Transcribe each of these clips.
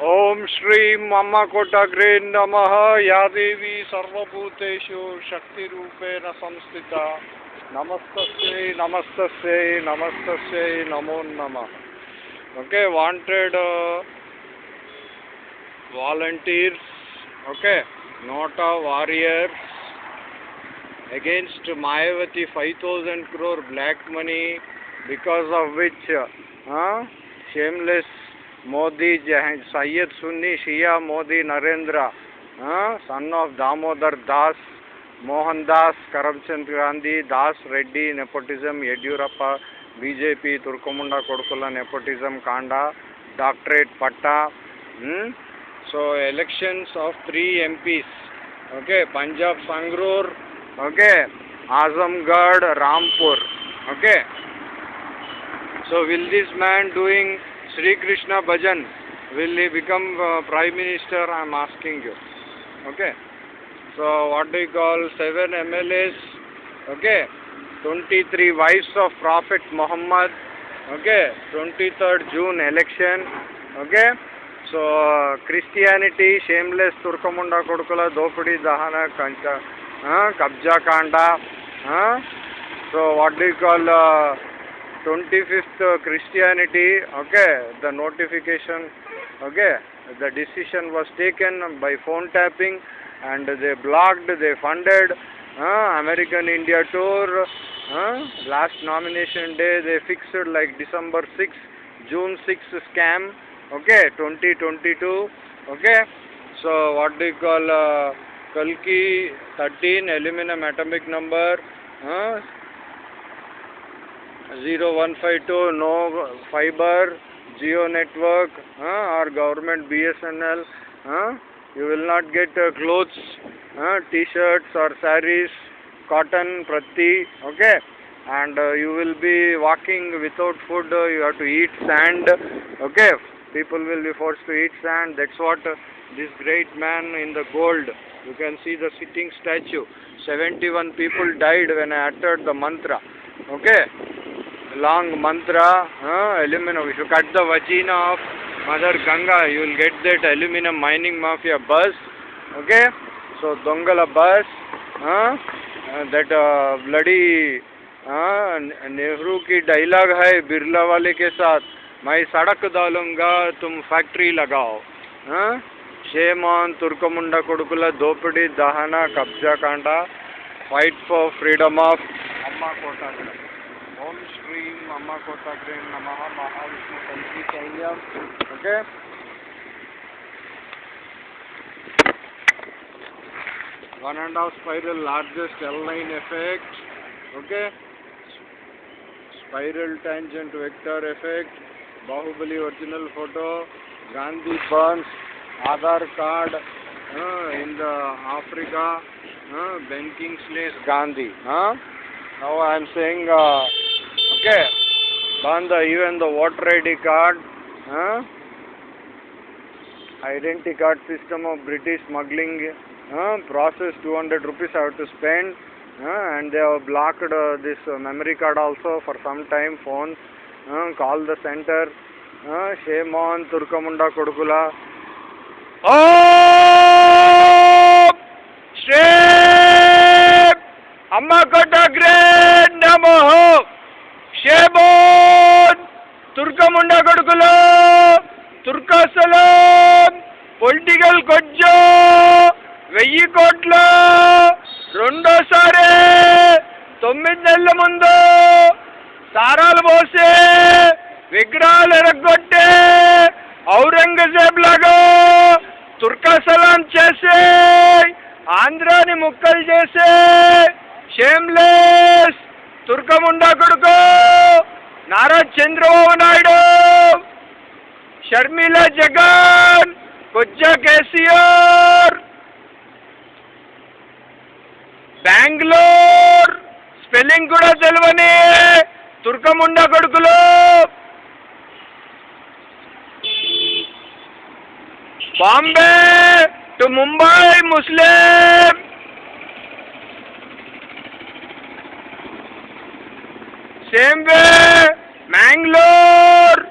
ओम श्री मम कोटग्रे नम। या देवी सर्वभूतेषु शक्ति संस्थित। नमस्त नमस्त नमस्त नमो नम। Okay wanted volunteers okay NOTA warriors against Mayawati five thousand crore black money because of which हाँ shameless Shia Modi Narendra uh, son of Damodar Das Mohan Das Karamchand Gandhi Das Reddy nepotism Yediyurappa BJP Turkamunda Kodukula nepotism Kanda doctorate Patta hmm? so elections of three MPs okay Punjab Sangrur okay Azamgarh Rampur okay so will this man doing Sri Krishna Bhajan will he become uh, Prime Minister? I'm asking you. Okay. So what do you call seven MLAs? Okay. 23 wives of Prophet Muhammad. Okay. 23rd June election. Okay. So uh, Christianity, shameless Turkamunda Kodukula, Dopudi Dahana Kancha, uh, Kabja Kanda. Uh, so what do you call? Uh, 25th uh, Christianity, okay, the notification, okay, the decision was taken by phone tapping and they blocked, they funded uh, American India tour. Uh, last nomination day they fixed like December 6, June 6 scam, okay, 2022, okay. So what do you call uh, Kalki 13 aluminum atomic number? Uh, 0152 no fiber geo network uh, or government bsnl uh, you will not get uh, clothes uh, t-shirts or saris cotton prati okay and uh, you will be walking without food uh, you have to eat sand okay people will be forced to eat sand. That's what uh, this great man in the gold. You can see the sitting statue. 71 people died when I uttered the mantra. Okay? Long mantra, uh, aluminum. If you cut the vagina of Mother Ganga, you will get that aluminum mining mafia bus. Okay? So, Dongala bus, uh, uh, that uh, bloody Nehru की dialogue है बिरला वाले के साथ मैं सड़क डालूंगा तुम factory लगाओ షేమాన్ తుర్కముండ కొడుకుల దోపిడీ దహన కబ్జా కాండ ఫైట్ ఫర్ ఫ్రీడమ్ ఆఫ్ అమ్మ కోటాగ్రం ओम श्री अम्मा कोताग्रे नमः महाविष्णु पंची चाहिए okay one and half spiral largest L line effect. Okay? Spiral tangent vector effect. Bahubali original photo. Gandhi burns aadhar card uh, in the africa uh, ben kingsley's gandhi huh? Now i am saying uh, okay, the, even the voter ID card, uh, identity card system of British smuggling, uh, process 200 rupees I have to spend, uh, and they have blocked uh, this uh, memory card also for some time, phone. call the center shame on turkamunda kodukula om shame amma kotagre వెయ్యి కోట్లు. రెండోసారి తొమ్మిది నెలల ముందు సారాలు పోసి విగ్రహాలు ఎరగొట్టి ఔరంగజేబ్ లాగా తుర్కాసలాం చేసి ఆంధ్రాని ముక్కలు చేసే షేమ్లెస్ తుర్కముండా కొడుకు నారా చంద్రబాబు నాయుడు. షర్మిల జగన్ కొజ్జా కేసీఆర్. బెంగళూరు స్పెల్లింగ్ కూడా తెలియని తుర్కముండా కొడుకులు Bombay to Mumbai Muslim same way Mangalore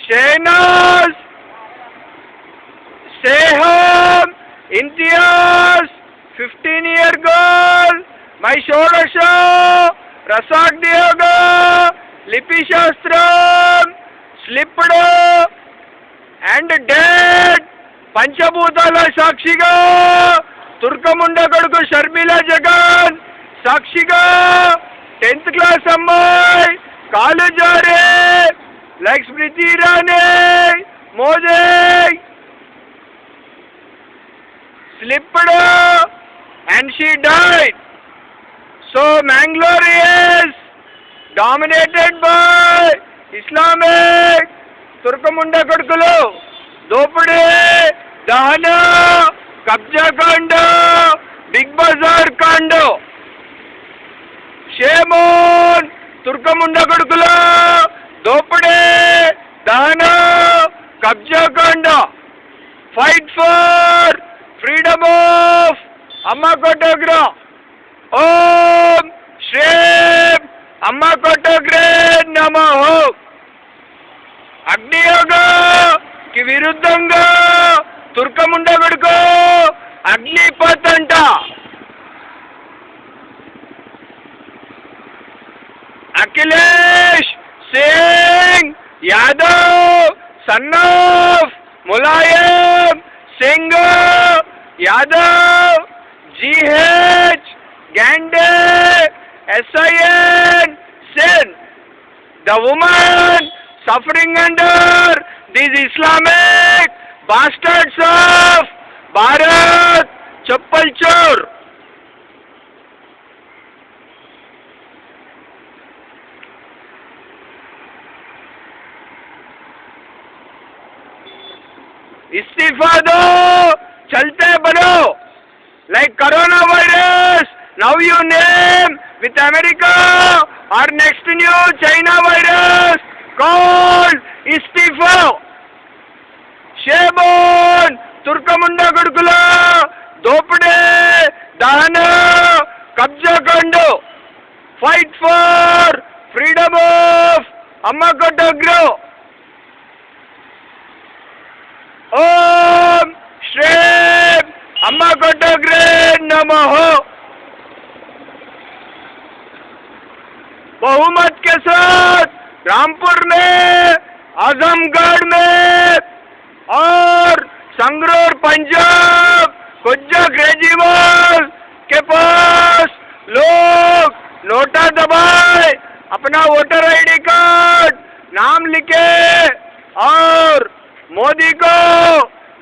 Shahnaz, 15 year girl, my Shorasha, Rasak Diyaga, Lipi Shastram, slipped and dead, పంచభూతాల సాక్షిగా తుర్కముండ కొడుకు షర్మిల జగన్ సాక్షిగా టెన్త్ క్లాస్ అమ్మాయి కాలు జారే like Smriti Irani Modi slipped and she died. So Mangalore is dominated by Islamic Turkamunda Kodkulu, Dopade, Dahana, Kabja Kanda, Big Bazaar Kanda. Shame on Turkamunda Kodkulu, Dopade, Dahana, Kabja Kanda. Fight for freedom of అమ్మ కొట్టోగ్రా ఓం శ్రీం అమ్మ కొట్టోగ్రే నమో. అగ్నియోగకి విరుద్ధంగా తుర్కముండగుడుకో అగ్నిపత్ అంట Akhilesh Singh Yadav son of Mulayam Singh Yadav. G H गैंडे S I N Sen the woman suffering under this Islamic bastards of Bharat चप्पल चोर इस्तीफा दो, चलते बनो। Like coronavirus. Now you name with America or next new China virus called istifo Shebon, Turkamunda Gurkula, Dopade, Dahana, Kabjakando. Fight for freedom of Amakotagro. oh नमः बहुमत के साथ रामपुर में, आजमगढ़ में और संगरूर, पंजाब कुज्जा केजरीवाल के पास लोग नोटा दबाए, अपना वोटर आईडी कार्ड नाम लिखे और मोदी को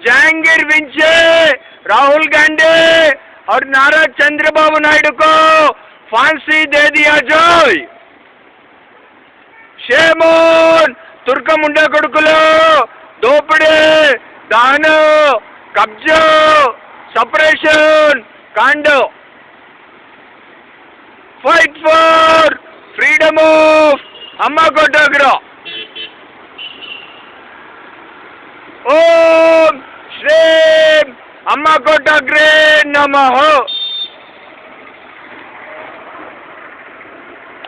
जहांगीर विंचे, राहुल गांधी और नारा चंद्रबाबू नायडू को फांसी दे दिया जाए షేమోన్ తుర్కముండ కొడుకులు దోపిడీ దాను కబ్జా సపరేషన్ కాండ ఫైట్ ఫర్ ఫ్రీడమ్ ఆఫ్ అమ్మ కొట్టగ్రా ఓం శ్రీం అమ్మ కొట్టగ్రే నమః